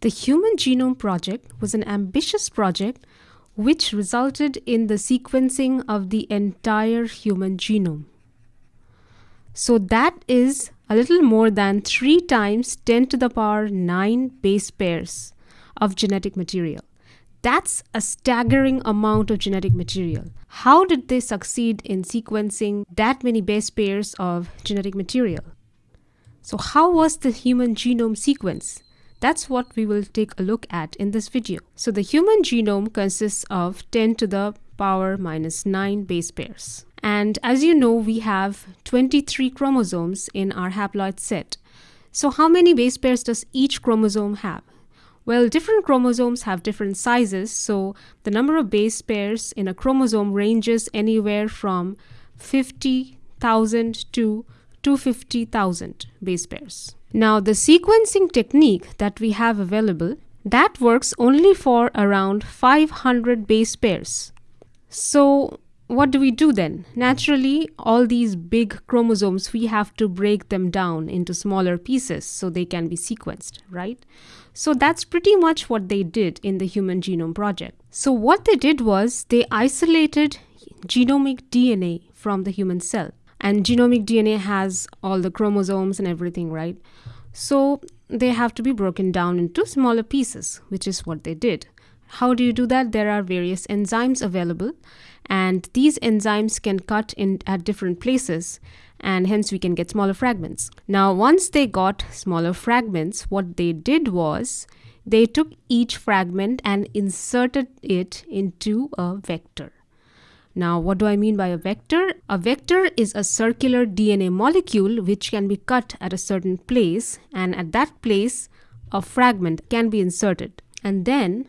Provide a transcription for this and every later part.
The Human Genome Project was an ambitious project which resulted in the sequencing of the entire human genome. So that is a little more than 3 times 10 to the power 9 base pairs of genetic material. That's a staggering amount of genetic material. How did they succeed in sequencing that many base pairs of genetic material? So how was the human genome sequence? That's what we will take a look at in this video. So the human genome consists of 10 to the power minus 9 base pairs. And as you know, we have 23 chromosomes in our haploid set. So how many base pairs does each chromosome have? Well, different chromosomes have different sizes, so the number of base pairs in a chromosome ranges anywhere from 50,000 to 250,000 base pairs. Now, the sequencing technique that we have available, that works only for around 500 base pairs. So, what do we do then? Naturally, all these big chromosomes, we have to break them down into smaller pieces so they can be sequenced, right? So that's pretty much what they did in the Human Genome Project. So what they did was they isolated genomic DNA from the human cell. And genomic DNA has all the chromosomes and everything, right? So they have to be broken down into smaller pieces, which is what they did. How do you do that? There are various enzymes available and these enzymes can cut in at different places and hence we can get smaller fragments. Now once they got smaller fragments, what they did was they took each fragment and inserted it into a vector. Now, what do I mean by a vector? A vector is a circular DNA molecule which can be cut at a certain place and at that place a fragment can be inserted. And then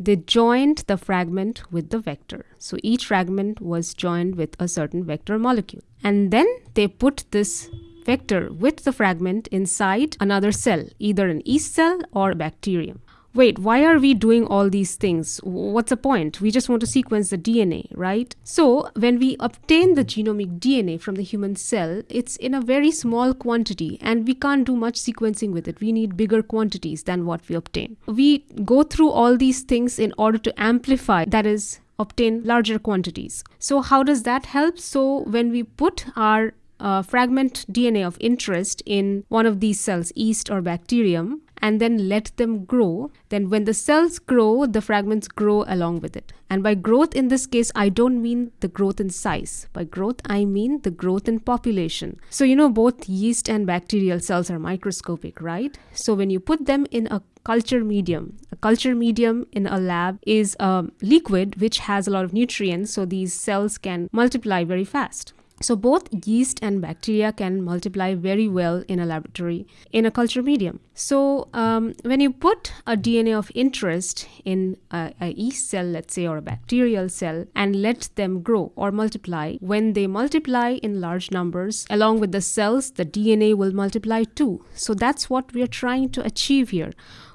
they joined the fragment with the vector. So each fragment was joined with a certain vector molecule. And then they put this vector with the fragment inside another cell, either an yeast cell or a bacterium wait, why are we doing all these things? What's the point? We just want to sequence the DNA, right? So when we obtain the genomic DNA from the human cell, it's in a very small quantity and we can't do much sequencing with it. We need bigger quantities than what we obtain. We go through all these things in order to amplify, that is, obtain larger quantities. So how does that help? So when we put our uh, fragment DNA of interest in one of these cells, yeast or bacterium, and then let them grow, then when the cells grow, the fragments grow along with it. And by growth in this case, I don't mean the growth in size. By growth, I mean the growth in population. So, you know, both yeast and bacterial cells are microscopic, right? So when you put them in a culture medium. A culture medium in a lab is a liquid which has a lot of nutrients, so these cells can multiply very fast. So both yeast and bacteria can multiply very well in a laboratory in a culture medium. So um, when you put a DNA of interest in a, a, yeast cell, let's say, or a bacterial cell, and let them grow or multiply, when they multiply in large numbers, along with the cells, the DNA will multiply too. So that's what we are trying to achieve here.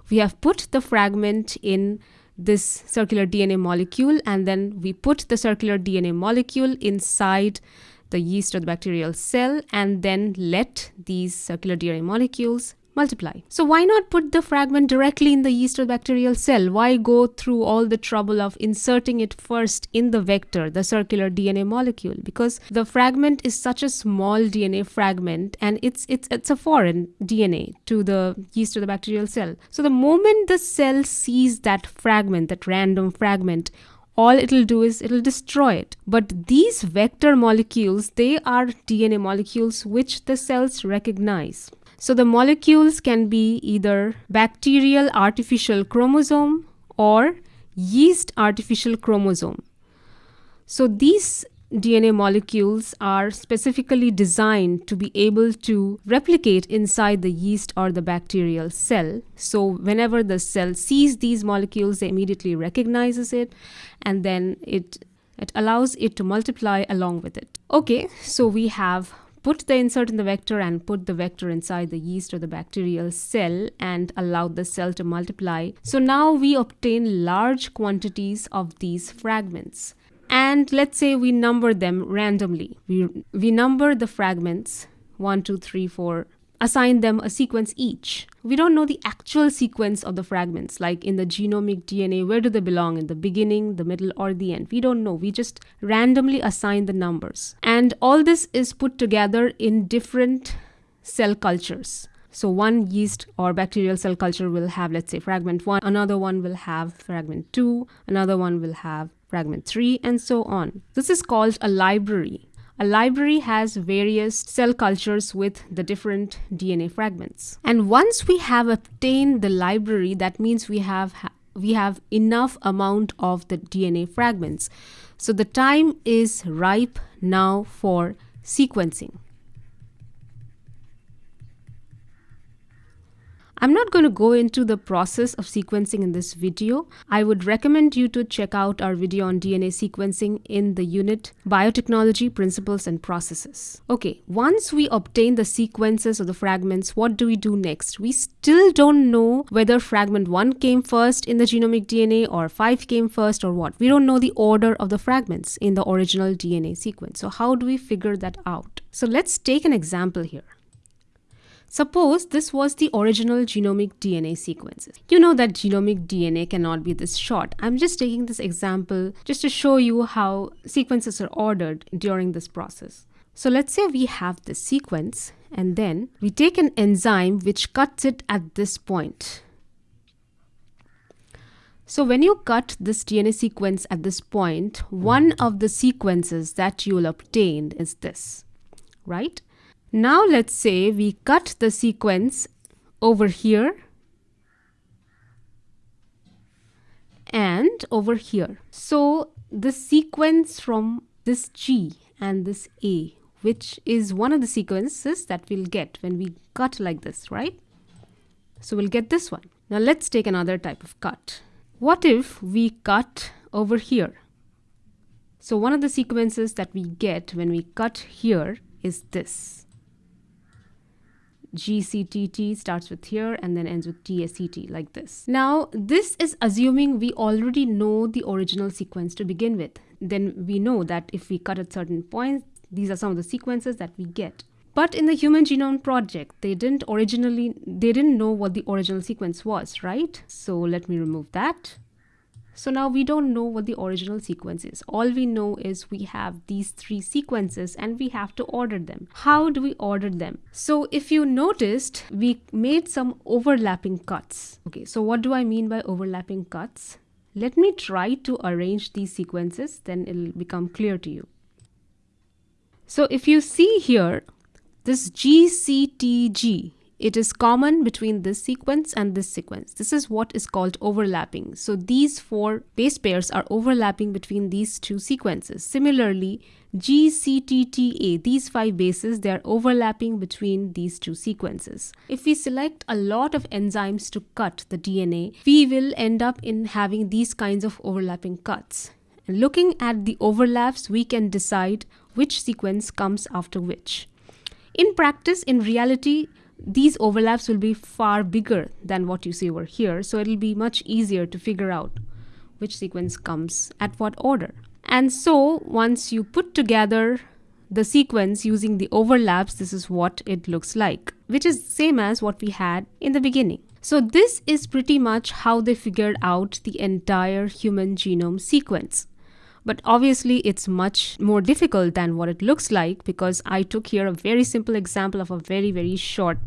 We have put the fragment in this circular DNA molecule and then we put the circular DNA molecule inside the yeast or the bacterial cell and then let these circular DNA molecules multiply. So why not put the fragment directly in the yeast or bacterial cell? Why go through all the trouble of inserting it first in the vector, the circular DNA molecule? Because the fragment is such a small DNA fragment and it's it's it's a foreign DNA to the yeast or the bacterial cell. So the moment the cell sees that fragment, that random fragment, all it'll do is it'll destroy it. But these vector molecules, they are DNA molecules which the cells recognize. So the molecules can be either bacterial artificial chromosome or yeast artificial chromosome. So these DNA molecules are specifically designed to be able to replicate inside the yeast or the bacterial cell. So whenever the cell sees these molecules, it immediately recognizes it and then it, it allows it to multiply along with it. Okay, so we have put the insert in the vector and put the vector inside the yeast or the bacterial cell and allowed the cell to multiply. So now we obtain large quantities of these fragments and let's say we number them randomly. We, we number the fragments 1, 2, 3, 4, assign them a sequence each. We don't know the actual sequence of the fragments, like in the genomic DNA, where do they belong, in the beginning, the middle, or the end? We don't know. We just randomly assign the numbers. And all this is put together in different cell cultures. So one yeast or bacterial cell culture will have, let's say, fragment one, another one will have fragment two, another one will have fragment three, and so on. This is called a library. A library has various cell cultures with the different DNA fragments. And once we have obtained the library, that means we have we have enough amount of the DNA fragments. So the time is ripe now for sequencing. I'm not going to go into the process of sequencing in this video. I would recommend you to check out our video on DNA sequencing in the unit Biotechnology Principles and Processes. Okay, once we obtain the sequences of the fragments, what do we do next? We still don't know whether fragment 1 came first in the genomic DNA or 5 came first or what. We don't know the order of the fragments in the original DNA sequence. So how do we figure that out? So let's take an example here. Suppose this was the original genomic DNA sequences. You know that genomic DNA cannot be this short. I'm just taking this example just to show you how sequences are ordered during this process. So let's say we have this sequence and then we take an enzyme which cuts it at this point. So when you cut this DNA sequence at this point, one of the sequences that you'll obtain is this, right? Now let's say we cut the sequence over here and over here. So the sequence from this G and this A, which is one of the sequences that we'll get when we cut like this, right? So we'll get this one. Now let's take another type of cut. What if we cut over here? So one of the sequences that we get when we cut here is this. GCTT starts with here and then ends with TSCT like this. Now, this is assuming we already know the original sequence to begin with. Then we know that if we cut at certain points, these are some of the sequences that we get. But in the Human Genome Project, they didn't originally, they didn't know what the original sequence was, right? So let me remove that. So now we don't know what the original sequence is. All we know is we have these three sequences and we have to order them. How do we order them? So if you noticed, we made some overlapping cuts. Okay, so what do I mean by overlapping cuts? Let me try to arrange these sequences, then it'll become clear to you. So if you see here, this GCTG it is common between this sequence and this sequence. This is what is called overlapping. So these four base pairs are overlapping between these two sequences. Similarly, GCTTA, these five bases, they are overlapping between these two sequences. If we select a lot of enzymes to cut the DNA, we will end up in having these kinds of overlapping cuts. And looking at the overlaps, we can decide which sequence comes after which. In practice, in reality, these overlaps will be far bigger than what you see over here. So it'll be much easier to figure out which sequence comes at what order. And so once you put together the sequence using the overlaps, this is what it looks like, which is same as what we had in the beginning. So this is pretty much how they figured out the entire human genome sequence. But obviously it's much more difficult than what it looks like because I took here a very simple example of a very, very short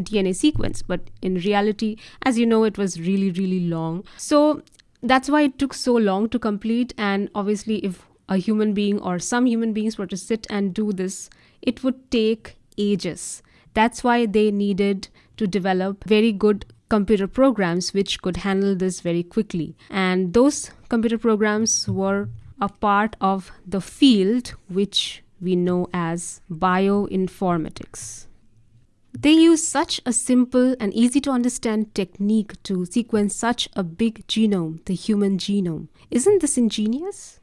DNA sequence. But in reality, as you know, it was really, really long. So that's why it took so long to complete. And obviously, if a human being or some human beings were to sit and do this, it would take ages. That's why they needed to develop very good computer programs which could handle this very quickly. And those computer programs were a part of the field which we know as bioinformatics. They use such a simple and easy to understand technique to sequence such a big genome, the human genome. Isn't this ingenious?